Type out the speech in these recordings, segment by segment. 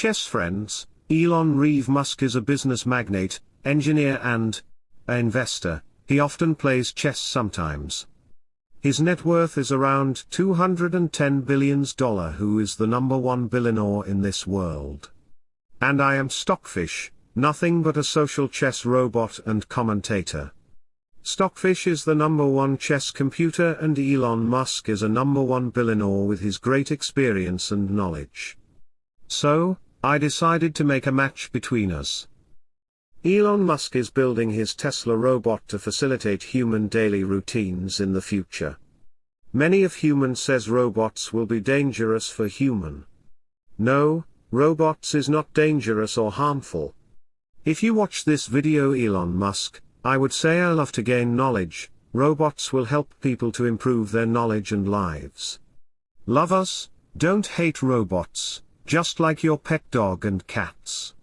chess friends, Elon Reeve Musk is a business magnate, engineer and a investor, he often plays chess sometimes. His net worth is around $210 billion who is the number one billionaire in this world. And I am Stockfish, nothing but a social chess robot and commentator. Stockfish is the number one chess computer and Elon Musk is a number one billionaire with his great experience and knowledge. So, I decided to make a match between us. Elon Musk is building his Tesla robot to facilitate human daily routines in the future. Many of human says robots will be dangerous for human. No, robots is not dangerous or harmful. If you watch this video Elon Musk, I would say I love to gain knowledge, robots will help people to improve their knowledge and lives. Love us, don't hate robots just like your pet dog and cats.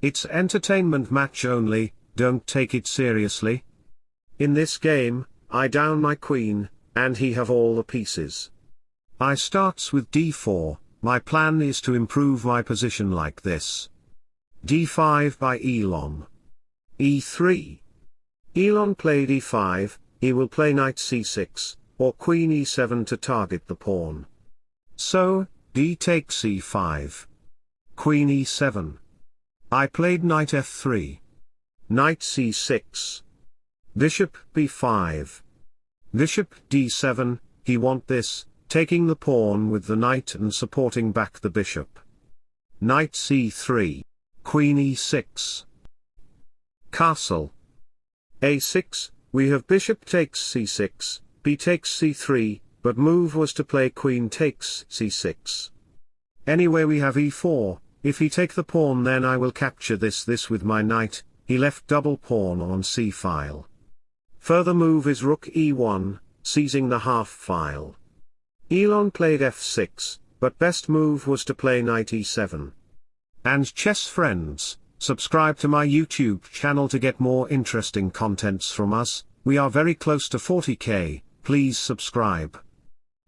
It's entertainment match only, don't take it seriously. In this game, I down my queen, and he have all the pieces. I starts with d4, my plan is to improve my position like this. d5 by Elon. e3. Elon played e5, he will play knight c6, or queen e7 to target the pawn. So, d takes e5. Queen e7. I played knight f3. Knight c6. Bishop b5. Bishop d7, he want this, taking the pawn with the knight and supporting back the bishop. Knight c3. Queen e6. Castle. a6, we have bishop takes c6, b takes c3, but move was to play queen takes c6. Anyway we have e4, if he take the pawn then I will capture this this with my knight, he left double pawn on c-file. Further move is rook e1, seizing the half file. Elon played f6, but best move was to play knight e7. And chess friends, subscribe to my YouTube channel to get more interesting contents from us, we are very close to 40k, please subscribe.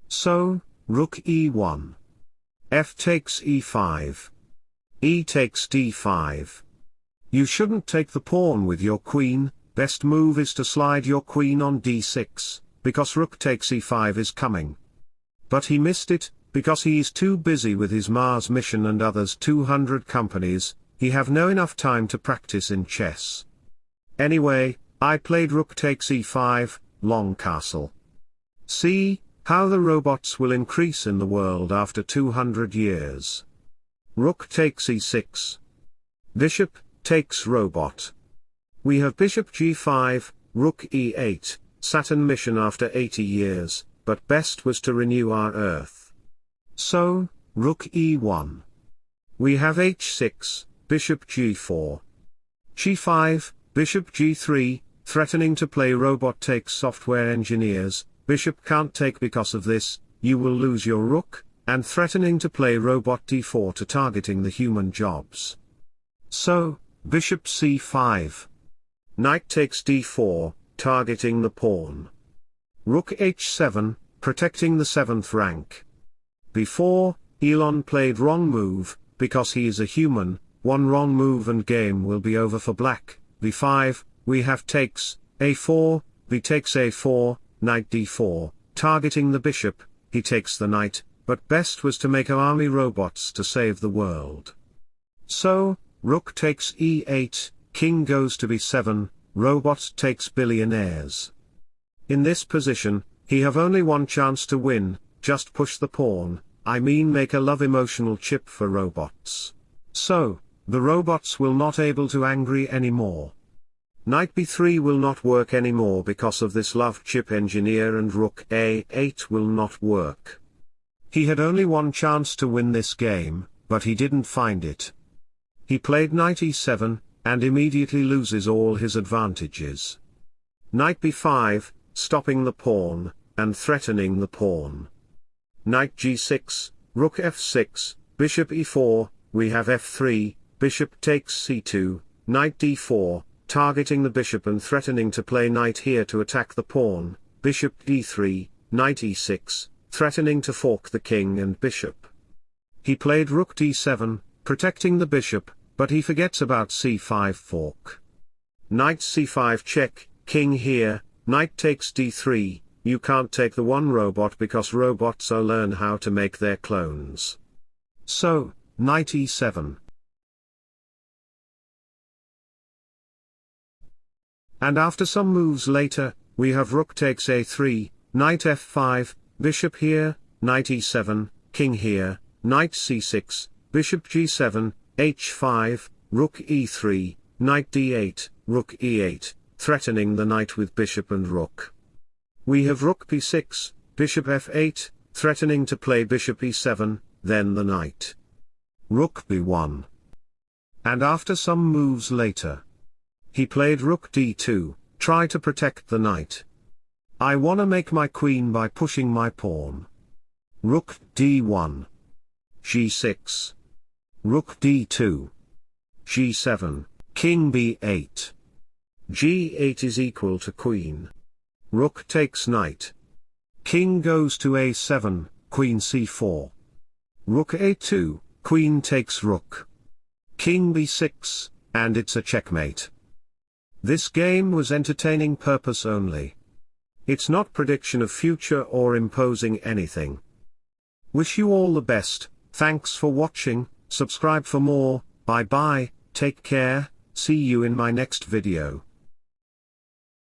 So, rook e1. f takes e5. e takes d5. You shouldn't take the pawn with your queen, best move is to slide your queen on d6, because rook takes e5 is coming. But he missed it, because he is too busy with his Mars mission and others 200 companies, he have no enough time to practice in chess. Anyway, I played rook takes e5, long castle. See, how the robots will increase in the world after 200 years. Rook takes e6. Bishop, takes robot. We have bishop g5, rook e8, Saturn mission after 80 years, but best was to renew our Earth. So, rook e1. We have h6, bishop g4. g5, bishop g3, threatening to play robot takes software engineers, bishop can't take because of this, you will lose your rook, and threatening to play robot d4 to targeting the human jobs. So, bishop c5. Knight takes d4, targeting the pawn. Rook h7, protecting the 7th rank. Before, Elon played wrong move, because he is a human, one wrong move and game will be over for black, b5, we have takes, a4, b takes a4, knight d4, targeting the bishop, he takes the knight, but best was to make army robots to save the world. So, rook takes e8, king goes to b7, robot takes billionaires. In this position, he have only one chance to win, just push the pawn, I mean make a love emotional chip for robots. So, the robots will not able to angry anymore. Knight b3 will not work anymore because of this love chip engineer and rook a8 will not work. He had only one chance to win this game, but he didn't find it. He played knight e7, and immediately loses all his advantages. Knight b5, stopping the pawn, and threatening the pawn. Knight g6, rook f6, bishop e4, we have f3, bishop takes c2, knight d4, targeting the bishop and threatening to play knight here to attack the pawn, bishop d3, knight e6, threatening to fork the king and bishop. He played rook d7, protecting the bishop, but he forgets about c5 fork. Knight c5 check, king here, knight takes d3, you can't take the one robot because robots are learn how to make their clones. So, knight e7. And after some moves later, we have rook takes a3, knight f5, bishop here, knight e7, king here, knight c6, bishop g7, h5, rook e3, knight d8, rook e8, threatening the knight with bishop and rook. We have rook p6, bishop f8, threatening to play bishop e7, then the knight. Rook b1. And after some moves later, he played rook d2, try to protect the knight. I wanna make my queen by pushing my pawn. Rook d1. g6. Rook d2. g7, king b8. g8 is equal to queen. Rook takes knight. King goes to a7, queen c4. Rook a2, queen takes rook. King b6, and it's a checkmate. This game was entertaining purpose only. It's not prediction of future or imposing anything. Wish you all the best, thanks for watching, subscribe for more, bye bye, take care, see you in my next video.